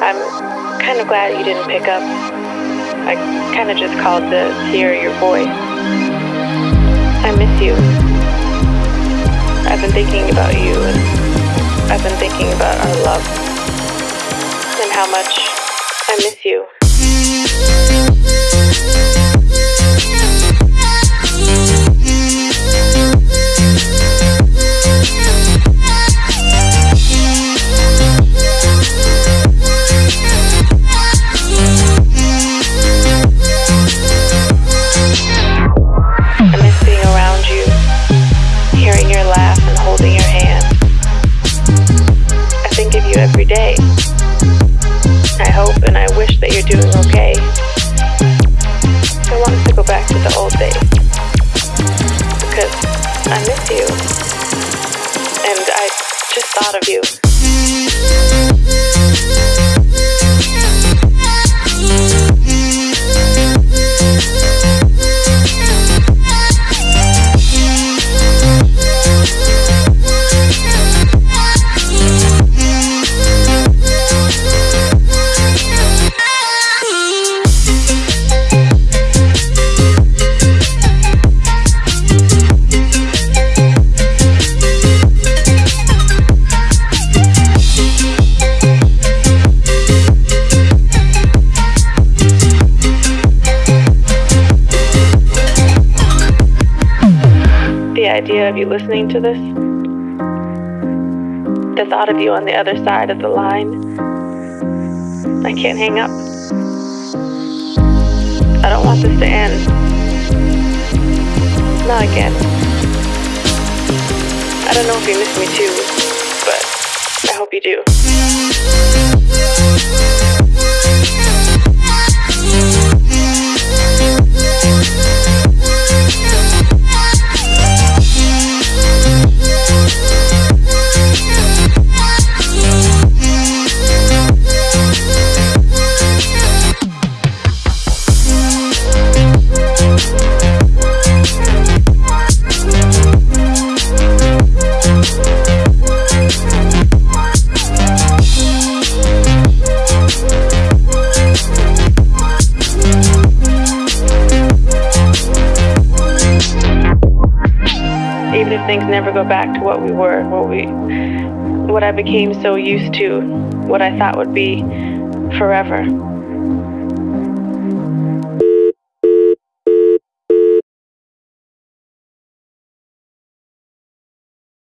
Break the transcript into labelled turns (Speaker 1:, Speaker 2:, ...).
Speaker 1: I'm kind of glad you didn't pick up. I kind of just called to hear your voice. I miss you. I've been thinking about you, and I've been thinking about our love, and how much I miss you. You're doing okay. I want to go back to the old days. Because I miss you. And I just thought of you. The idea of you listening to this, the thought of you on the other side of the line, I can't hang up. I don't want this to end. Not again. I don't know if you miss me too, but I hope you do. Even if things never go back to what we were, what we what I became so used to, what I thought would be forever.